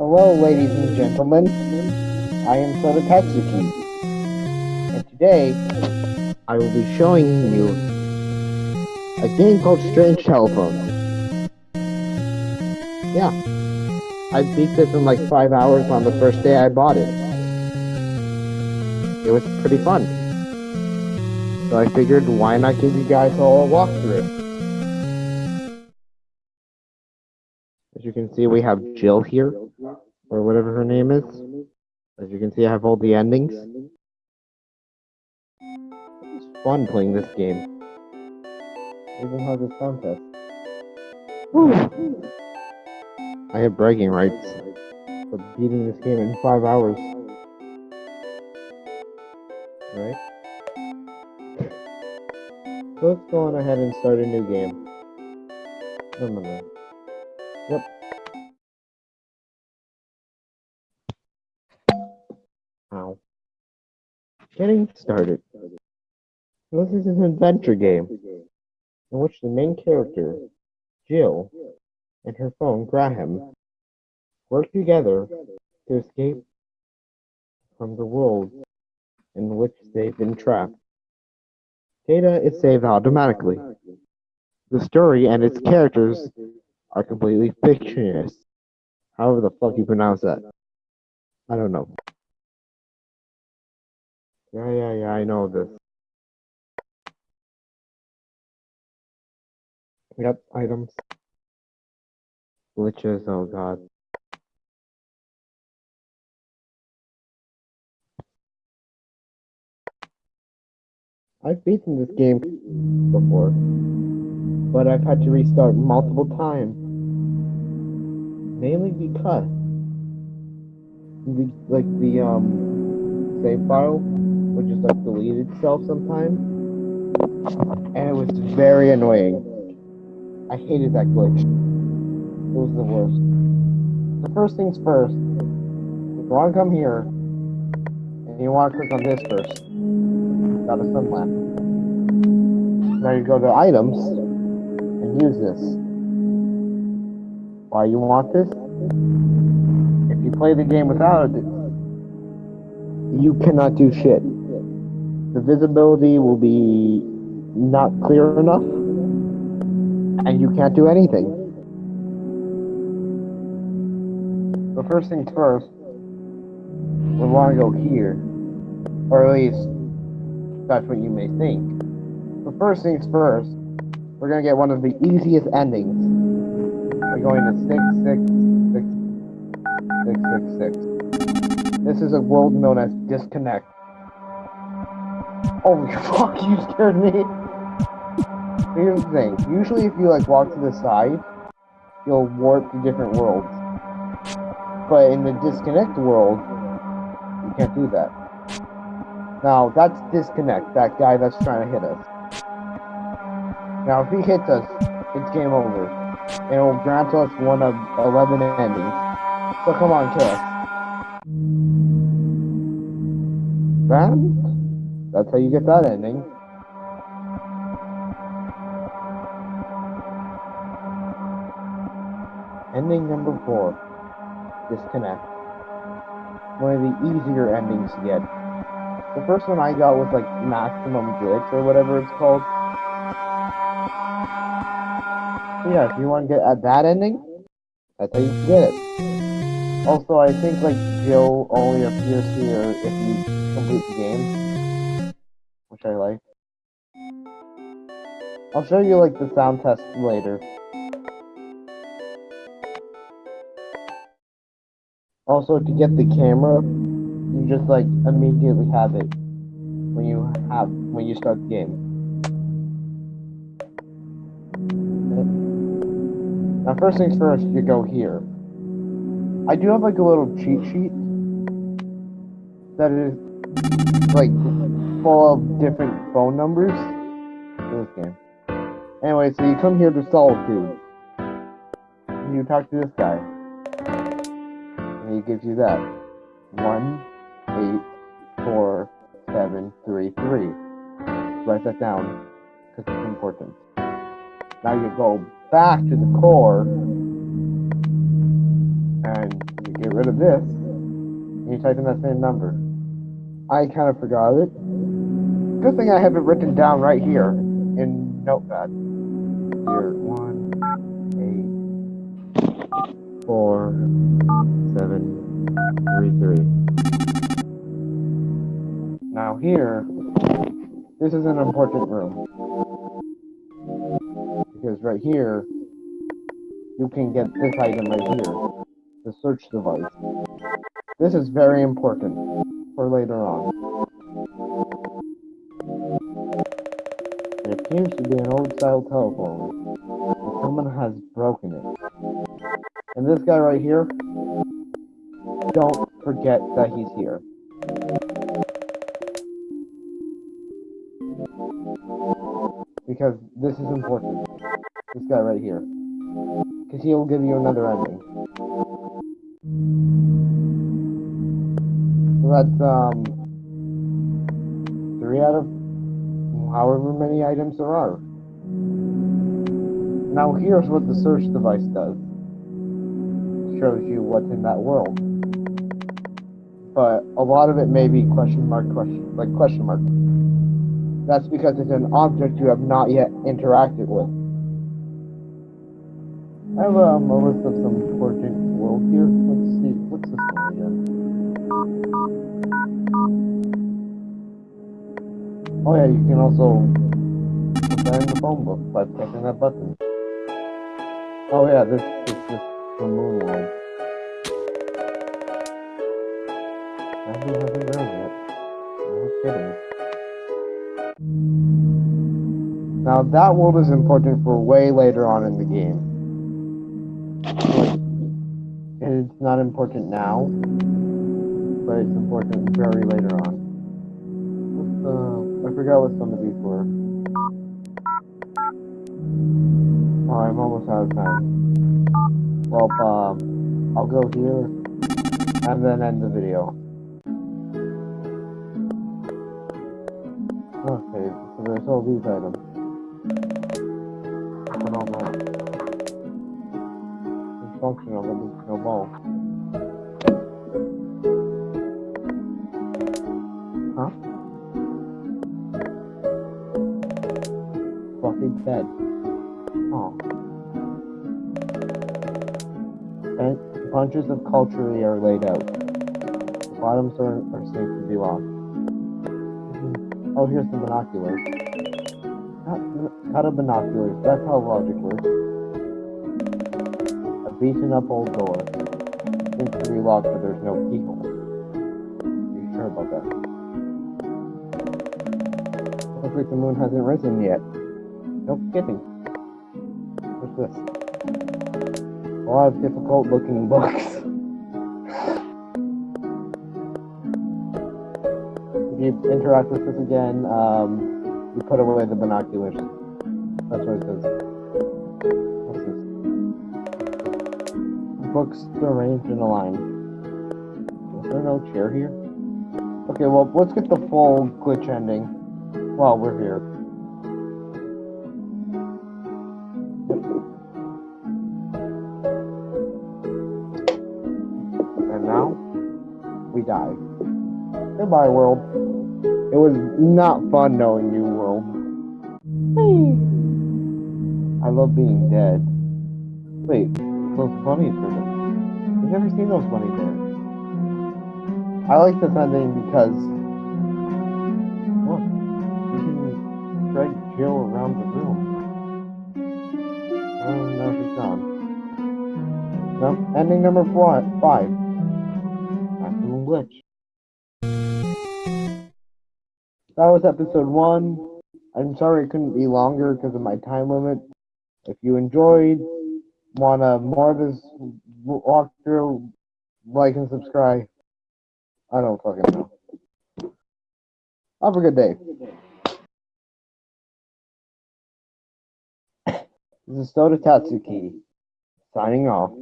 Hello, ladies and gentlemen. I am Soda Katsuki. And today, I will be showing you a game called Strange Telephone. Yeah. I beat this in like five hours on the first day I bought it. It was pretty fun. So I figured, why not give you guys all a walkthrough? As you can see, we have Jill here, or whatever her name is. As you can see, I have all the endings. It's fun playing this game. Even has a sound test. Woo. I have bragging rights for beating this game in five hours. Right? Let's go on ahead and start a new game. Yep. Ow. Getting started. This is an adventure game in which the main character, Jill, and her phone, Graham, work together to escape from the world in which they've been trapped. Data is saved automatically. The story and its characters are completely fictitious. However the fuck you pronounce that. I don't know. Yeah, yeah, yeah, I know this. Yep, items. Glitches, oh god. I've beaten this game before, but I've had to restart multiple times. Mainly because the like the um save file would just like delete itself sometimes. And it was very annoying. I hated that glitch. It was the worst. The first things first, if you want to come here, and you want to click on this first, got a sun lamp. Now you go to items, use this. Why you want this? If you play the game without it, you cannot do shit. The visibility will be not clear enough, and you can't do anything. So first things first, we want to go here, or at least that's what you may think. But first things first, we're gonna get one of the easiest endings. We're going to six six six six six six. This is a world known as disconnect. Holy oh, fuck, you scared me. Here's the thing. Usually if you like walk to the side, you'll warp to different worlds. But in the disconnect world, you can't do that. Now, that's disconnect, that guy that's trying to hit us. Now, if he hits us, it's game over. And it will grant us one of 11 endings. So come on, kill us. That's how you get that ending. Ending number four. Disconnect. One of the easier endings to get. The first one I got was like maximum glitch or whatever it's called. Yeah, if you want to get at that ending, that's how you get it. Also, I think like Jill only appears here if you complete the game, which I like. I'll show you like the sound test later. Also, to get the camera, you just like immediately have it when you have when you start the game. Now, first things first, you go here. I do have like a little cheat sheet that is like full of different phone numbers for this game. Anyway, so you come here to Solitude. You talk to this guy. And he gives you that. One, eight, four, seven, three, three. Write that down, because it's important. Now you go back to the core, and you get rid of this, you type in that same number. I kind of forgot it. Good thing I have it written down right here in Notepad. Here, one, eight, four, seven, three, three. Now here, this is an important room. Right here, you can get this item right here, the search device. This is very important for later on. It appears to be an old style telephone, but someone has broken it. And this guy right here, don't forget that he's here. Because this is important. This guy right here. Because he'll give you another ending. So that's, um, three out of however many items there are. Now here's what the search device does. Shows you what's in that world. But a lot of it may be question mark question like question mark. That's because it's an object you have not yet interacted with. I have um, a list of some important world here. Let's see, what's this one again? Oh yeah, you can also put that in the phone book by pressing that button. Oh yeah, this is just the moon world. I haven't ground yet. No kidding. Now that world is important for way later on in the game. And it's not important now, but it's important very later on. The, I forgot what some of these were. Oh, I'm almost out of time. Well, um, I'll go here and then end the video. Okay, so there's all these items. Functional, but there's no ball. Huh? Fluffy bed. Oh. And bunches of culture are laid out. The bottoms are, are safe to be lost. Mm-hmm. Oh, here's the binoculars. Cut of binoculars. That's how logic works. Old door. Seems to be locked, but there's no keyhole. Are you sure about that? Looks like the moon hasn't risen yet. No kidding. What's this? A lot of difficult looking books. if you interact with this again, um, you put away the binoculars. That's what it says. Books arranged in a line. Is there no chair here? Okay, well, let's get the full glitch ending while we're here. And now, we die. Goodbye, world. It was not fun knowing you, world. I love being dead. Wait, those bunnies there. I've never seen those bunnies there. I like this ending because look, you can drag Jill around the room. Oh, now she's gone. No, ending number four, five. Maximum glitch. That was episode one. I'm sorry it couldn't be longer because of my time limit. If you enjoyed, wanna more of this walkthrough, like and subscribe. I don't fucking know. Have a good day. This is Soda Tatsuki, signing off.